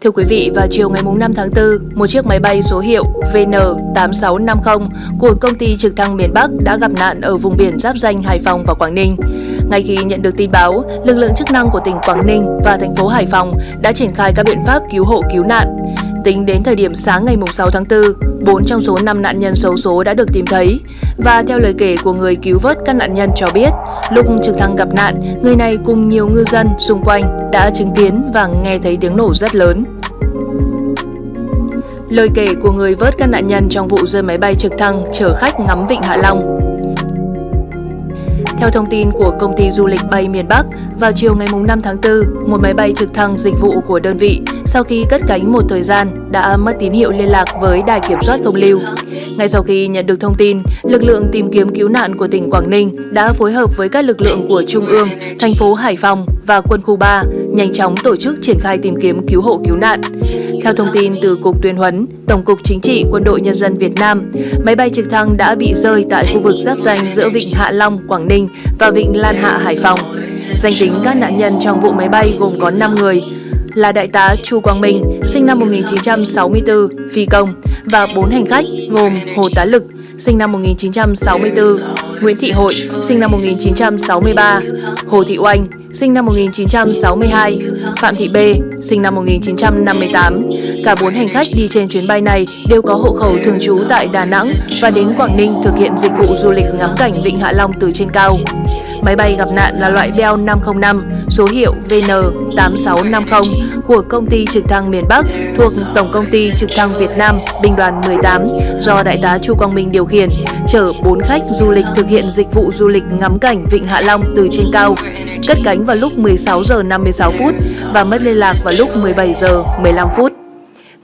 Thưa quý vị, vào chiều ngày 5 tháng 4, một chiếc máy bay số hiệu VN8650 của công ty trực thăng miền Bắc đã gặp nạn ở vùng biển giáp danh Hải Phòng và Quảng Ninh. Ngay khi nhận được tin báo, lực lượng chức năng của tỉnh Quảng Ninh và thành phố Hải Phòng đã triển khai các biện pháp cứu hộ cứu nạn. Tính đến thời điểm sáng ngày 6 tháng 4, 4 trong số 5 nạn nhân xấu số đã được tìm thấy. Và theo lời kể của người cứu vớt các nạn nhân cho biết, lúc trực thăng gặp nạn, người này cùng nhiều ngư dân xung quanh đã chứng kiến và nghe thấy tiếng nổ rất lớn. Lời kể của người vớt các nạn nhân trong vụ rơi máy bay trực thăng chở khách ngắm vịnh Hạ Long theo thông tin của công ty du lịch bay miền Bắc, vào chiều ngày 5 tháng 4, một máy bay trực thăng dịch vụ của đơn vị sau khi cất cánh một thời gian đã mất tín hiệu liên lạc với đài kiểm soát không lưu. Ngay sau khi nhận được thông tin, lực lượng tìm kiếm cứu nạn của tỉnh Quảng Ninh đã phối hợp với các lực lượng của Trung ương, thành phố Hải Phòng và quân khu 3 nhanh chóng tổ chức triển khai tìm kiếm cứu hộ cứu nạn. Theo thông tin từ Cục Tuyên huấn, Tổng cục Chính trị Quân đội Nhân dân Việt Nam, máy bay trực thăng đã bị rơi tại khu vực giáp danh giữa Vịnh Hạ Long, Quảng Ninh và Vịnh Lan Hạ, Hải Phòng. Danh tính các nạn nhân trong vụ máy bay gồm có 5 người, là Đại tá Chu Quang Minh, sinh năm 1964, phi công, và 4 hành khách gồm Hồ Tá Lực, sinh năm 1964, Nguyễn Thị Hội, sinh năm 1963, Hồ Thị Oanh, sinh năm 1962, Phạm Thị B, sinh năm 1958. Cả bốn hành khách đi trên chuyến bay này đều có hộ khẩu thường trú tại Đà Nẵng và đến Quảng Ninh thực hiện dịch vụ du lịch ngắm cảnh Vịnh Hạ Long từ trên cao. Máy bay gặp nạn là loại Bell 505, số hiệu VN8650 của công ty trực thăng miền Bắc thuộc Tổng công ty trực thăng Việt Nam binh đoàn 18 do Đại tá Chu Quang Minh điều khiển, chở 4 khách du lịch thực hiện dịch vụ du lịch ngắm cảnh Vịnh Hạ Long từ trên cao. Cất cánh vào lúc 16 giờ 56 phút và mất liên lạc vào lúc 17 giờ 15 phút.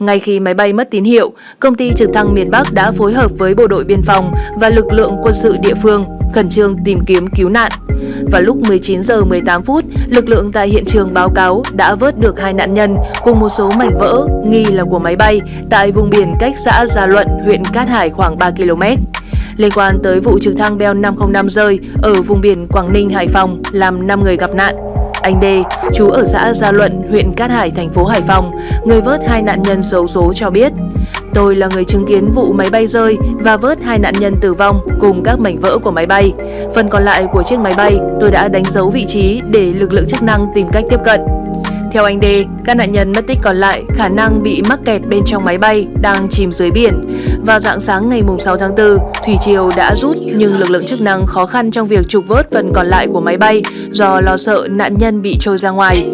Ngay khi máy bay mất tín hiệu, công ty trực thăng miền Bắc đã phối hợp với bộ đội biên phòng và lực lượng quân sự địa phương khẩn trương tìm kiếm cứu nạn. Vào lúc 19 giờ 18 phút, lực lượng tại hiện trường báo cáo đã vớt được hai nạn nhân cùng một số mảnh vỡ nghi là của máy bay tại vùng biển cách xã Gia Luận, huyện Cát Hải khoảng 3 km. Liên quan tới vụ trực thăng Bell 505 rơi ở vùng biển Quảng Ninh, Hải Phòng làm 5 người gặp nạn, anh Đê, chú ở xã Gia Luận, huyện Cát Hải, thành phố Hải Phòng, người vớt hai nạn nhân xấu số cho biết. Tôi là người chứng kiến vụ máy bay rơi và vớt hai nạn nhân tử vong cùng các mảnh vỡ của máy bay. Phần còn lại của chiếc máy bay tôi đã đánh dấu vị trí để lực lượng chức năng tìm cách tiếp cận. Theo anh D, các nạn nhân mất tích còn lại khả năng bị mắc kẹt bên trong máy bay đang chìm dưới biển. Vào dạng sáng ngày 6 tháng 4, thủy triều đã rút nhưng lực lượng chức năng khó khăn trong việc trục vớt phần còn lại của máy bay do lo sợ nạn nhân bị trôi ra ngoài.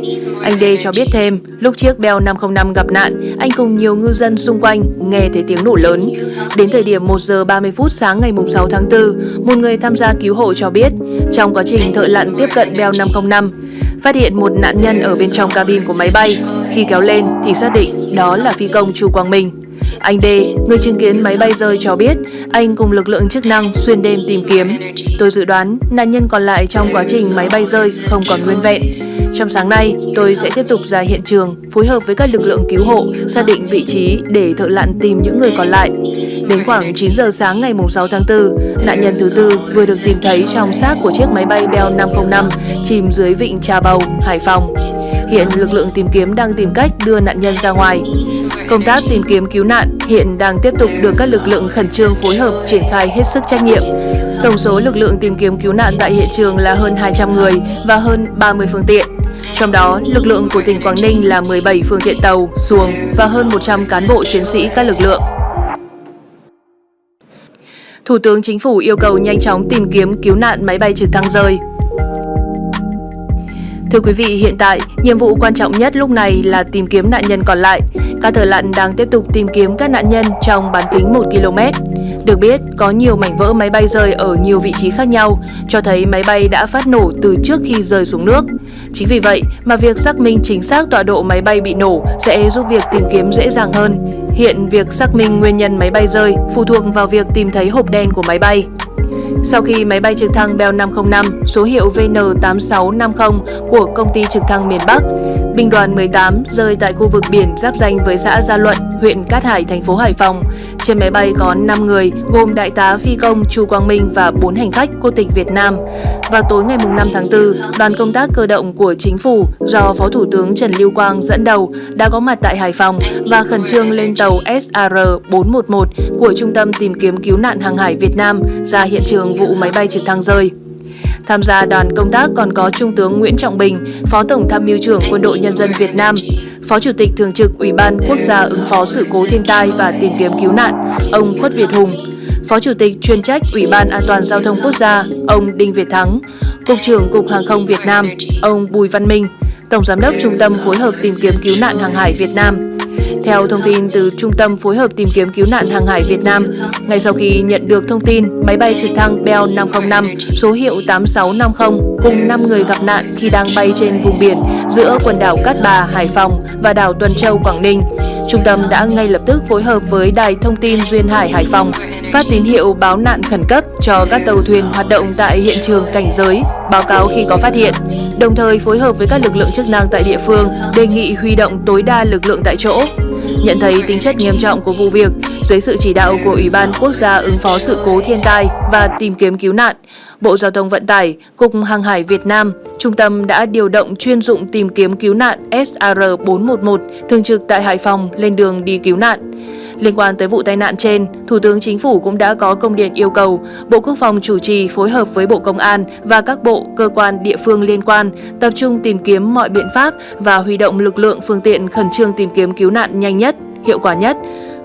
Anh D cho biết thêm, lúc chiếc Bell 505 gặp nạn, anh cùng nhiều ngư dân xung quanh nghe thấy tiếng nổ lớn. Đến thời điểm 1 giờ 30 phút sáng ngày 6 tháng 4, một người tham gia cứu hộ cho biết, trong quá trình thợ lặn tiếp cận Bell 505, phát hiện một nạn nhân ở bên trong cabin của máy bay. Khi kéo lên thì xác định đó là phi công Chu Quang Minh. Anh D, người chứng kiến máy bay rơi cho biết anh cùng lực lượng chức năng xuyên đêm tìm kiếm. Tôi dự đoán nạn nhân còn lại trong quá trình máy bay rơi không còn nguyên vẹn. Trong sáng nay, tôi sẽ tiếp tục ra hiện trường, phối hợp với các lực lượng cứu hộ, xác định vị trí để thợ lặn tìm những người còn lại. Đến khoảng 9 giờ sáng ngày 6 tháng 4, nạn nhân thứ tư vừa được tìm thấy trong xác của chiếc máy bay Bell 505 chìm dưới vịnh Trà Bầu, Hải Phòng. Hiện lực lượng tìm kiếm đang tìm cách đưa nạn nhân ra ngoài. Công tác tìm kiếm cứu nạn hiện đang tiếp tục được các lực lượng khẩn trương phối hợp triển khai hết sức trách nhiệm. Tổng số lực lượng tìm kiếm cứu nạn tại hiện trường là hơn 200 người và hơn 30 phương tiện. Trong đó, lực lượng của tỉnh Quảng Ninh là 17 phương tiện tàu, xuồng và hơn 100 cán bộ chiến sĩ các lực lượng. Thủ tướng Chính phủ yêu cầu nhanh chóng tìm kiếm cứu nạn máy bay trực thăng rơi. Thưa quý vị, hiện tại, nhiệm vụ quan trọng nhất lúc này là tìm kiếm nạn nhân còn lại. Các thợ lặn đang tiếp tục tìm kiếm các nạn nhân trong bán kính 1 km. Được biết, có nhiều mảnh vỡ máy bay rơi ở nhiều vị trí khác nhau, cho thấy máy bay đã phát nổ từ trước khi rơi xuống nước. Chính vì vậy mà việc xác minh chính xác tọa độ máy bay bị nổ sẽ giúp việc tìm kiếm dễ dàng hơn. Hiện việc xác minh nguyên nhân máy bay rơi phụ thuộc vào việc tìm thấy hộp đen của máy bay. Sau khi máy bay trực thăng Bell 505 số hiệu VN8650 của công ty trực thăng miền Bắc Binh đoàn 18 rơi tại khu vực biển giáp danh với xã Gia Luận, huyện Cát Hải, thành phố Hải Phòng. Trên máy bay có 5 người, gồm đại tá phi công Chu Quang Minh và 4 hành khách quốc tịch Việt Nam. Vào tối ngày 5 tháng 4, đoàn công tác cơ động của chính phủ do Phó Thủ tướng Trần Lưu Quang dẫn đầu đã có mặt tại Hải Phòng và khẩn trương lên tàu SAR-411 của Trung tâm tìm kiếm cứu nạn hàng hải Việt Nam ra hiện trường vụ máy bay trực thăng rơi. Tham gia đoàn công tác còn có Trung tướng Nguyễn Trọng Bình, Phó Tổng tham mưu trưởng Quân đội Nhân dân Việt Nam, Phó Chủ tịch Thường trực Ủy ban Quốc gia ứng phó sự cố thiên tai và tìm kiếm cứu nạn, ông Khuất Việt Hùng, Phó Chủ tịch chuyên trách Ủy ban An toàn Giao thông Quốc gia, ông Đinh Việt Thắng, Cục trưởng Cục Hàng không Việt Nam, ông Bùi Văn Minh, Tổng Giám đốc Trung tâm Phối hợp tìm kiếm cứu nạn hàng hải Việt Nam, theo thông tin từ Trung tâm Phối hợp tìm kiếm cứu nạn hàng hải Việt Nam, ngay sau khi nhận được thông tin máy bay trực thăng Bell 505 số hiệu 8650 cùng 5 người gặp nạn khi đang bay trên vùng biển giữa quần đảo Cát Bà, Hải Phòng và đảo Tuần Châu, Quảng Ninh, Trung tâm đã ngay lập tức phối hợp với Đài Thông tin Duyên Hải Hải Phòng phát tín hiệu báo nạn khẩn cấp cho các tàu thuyền hoạt động tại hiện trường cảnh giới, báo cáo khi có phát hiện, đồng thời phối hợp với các lực lượng chức năng tại địa phương, đề nghị huy động tối đa lực lượng tại chỗ. Nhận thấy tính chất nghiêm trọng của vụ việc, dưới sự chỉ đạo của Ủy ban Quốc gia ứng phó sự cố thiên tai và tìm kiếm cứu nạn, Bộ Giao thông Vận tải, Cục Hàng hải Việt Nam, Trung tâm đã điều động chuyên dụng tìm kiếm cứu nạn SR411 thường trực tại Hải Phòng lên đường đi cứu nạn. Liên quan tới vụ tai nạn trên, Thủ tướng Chính phủ cũng đã có công điện yêu cầu Bộ Quốc phòng chủ trì phối hợp với Bộ Công an và các bộ, cơ quan, địa phương liên quan tập trung tìm kiếm mọi biện pháp và huy động lực lượng phương tiện khẩn trương tìm kiếm cứu nạn nhanh nhất, hiệu quả nhất,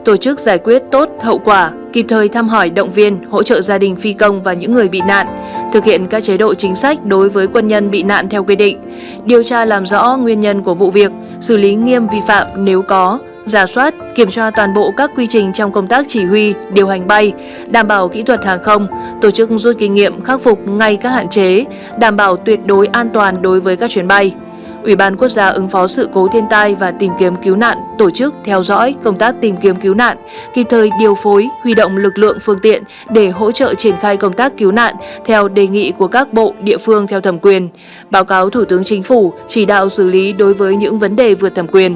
tổ chức giải quyết tốt hậu quả, kịp thời thăm hỏi động viên, hỗ trợ gia đình phi công và những người bị nạn, thực hiện các chế độ chính sách đối với quân nhân bị nạn theo quy định, điều tra làm rõ nguyên nhân của vụ việc, xử lý nghiêm vi phạm nếu có, giả soát, kiểm tra toàn bộ các quy trình trong công tác chỉ huy, điều hành bay, đảm bảo kỹ thuật hàng không, tổ chức rút kinh nghiệm khắc phục ngay các hạn chế, đảm bảo tuyệt đối an toàn đối với các chuyến bay. Ủy ban Quốc gia ứng phó sự cố thiên tai và tìm kiếm cứu nạn tổ chức theo dõi công tác tìm kiếm cứu nạn, kịp thời điều phối, huy động lực lượng phương tiện để hỗ trợ triển khai công tác cứu nạn theo đề nghị của các bộ, địa phương theo thẩm quyền, báo cáo Thủ tướng Chính phủ chỉ đạo xử lý đối với những vấn đề vượt thẩm quyền.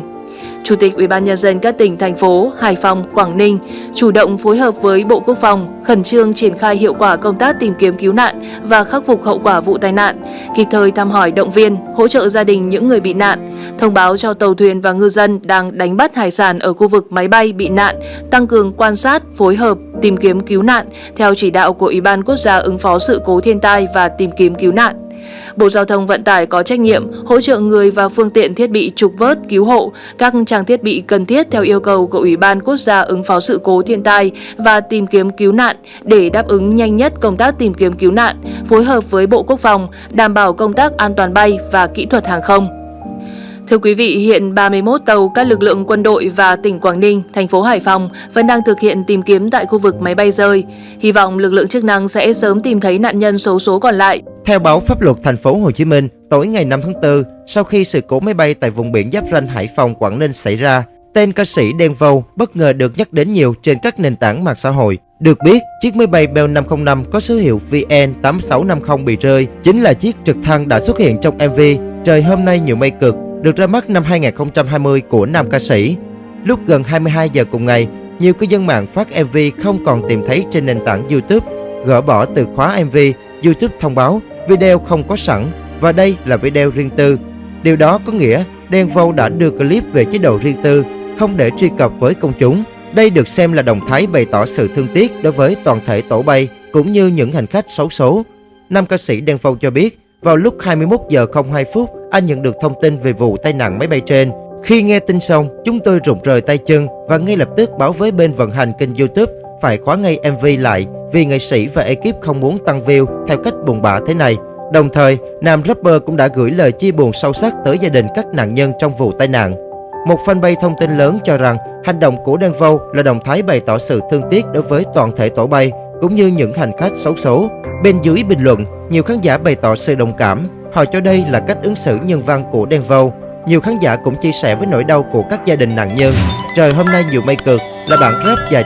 Chủ tịch Ủy ban nhân dân các tỉnh thành phố Hải Phòng, Quảng Ninh chủ động phối hợp với Bộ Quốc phòng khẩn trương triển khai hiệu quả công tác tìm kiếm cứu nạn và khắc phục hậu quả vụ tai nạn, kịp thời thăm hỏi động viên, hỗ trợ gia đình những người bị nạn, thông báo cho tàu thuyền và ngư dân đang đánh bắt hải sản ở khu vực máy bay bị nạn, tăng cường quan sát, phối hợp tìm kiếm cứu nạn theo chỉ đạo của Ủy ban Quốc gia ứng phó sự cố thiên tai và tìm kiếm cứu nạn. Bộ Giao thông Vận tải có trách nhiệm hỗ trợ người và phương tiện thiết bị trục vớt, cứu hộ, các trang thiết bị cần thiết theo yêu cầu của Ủy ban Quốc gia ứng phó sự cố thiên tai và tìm kiếm cứu nạn để đáp ứng nhanh nhất công tác tìm kiếm cứu nạn, phối hợp với Bộ Quốc phòng, đảm bảo công tác an toàn bay và kỹ thuật hàng không. Thưa quý vị, hiện 31 tàu các lực lượng quân đội và tỉnh Quảng Ninh, thành phố Hải Phòng vẫn đang thực hiện tìm kiếm tại khu vực máy bay rơi. Hy vọng lực lượng chức năng sẽ sớm tìm thấy nạn nhân xấu số còn lại. Theo báo pháp luật thành phố Hồ Chí Minh, tối ngày 5 tháng 4, sau khi sự cố máy bay tại vùng biển giáp ranh Hải Phòng Quảng Ninh xảy ra, tên ca sĩ Đen Vâu bất ngờ được nhắc đến nhiều trên các nền tảng mạng xã hội. Được biết, chiếc máy bay Bell 505 có số hiệu VN8650 bị rơi chính là chiếc trực thăng đã xuất hiện trong MV Trời hôm nay nhiều mây cực được ra mắt năm 2020 của nam ca sĩ. Lúc gần 22 giờ cùng ngày, nhiều cư dân mạng phát MV không còn tìm thấy trên nền tảng YouTube, gỡ bỏ từ khóa MV, YouTube thông báo video không có sẵn và đây là video riêng tư. Điều đó có nghĩa Đen Vâu đã đưa clip về chế độ riêng tư, không để truy cập với công chúng. Đây được xem là động thái bày tỏ sự thương tiếc đối với toàn thể tổ bay cũng như những hành khách xấu số. Nam ca sĩ Đen Vâu cho biết, vào lúc 21 giờ 02 phút, anh nhận được thông tin về vụ tai nạn máy bay trên. Khi nghe tin xong, chúng tôi rụng rời tay chân và ngay lập tức báo với bên vận hành kênh YouTube phải khóa ngay MV lại vì nghệ sĩ và ekip không muốn tăng view theo cách buồn bã thế này. Đồng thời, nam rapper cũng đã gửi lời chia buồn sâu sắc tới gia đình các nạn nhân trong vụ tai nạn. Một fanpage thông tin lớn cho rằng hành động của Đen Vâu là động thái bày tỏ sự thương tiếc đối với toàn thể tổ bay cũng như những hành khách xấu số. Bên dưới bình luận, nhiều khán giả bày tỏ sự đồng cảm. Họ cho đây là cách ứng xử nhân văn của Đen Vâu. Nhiều khán giả cũng chia sẻ với nỗi đau của các gia đình nạn nhân. Trời hôm nay nhiều mây cực là bản rap dài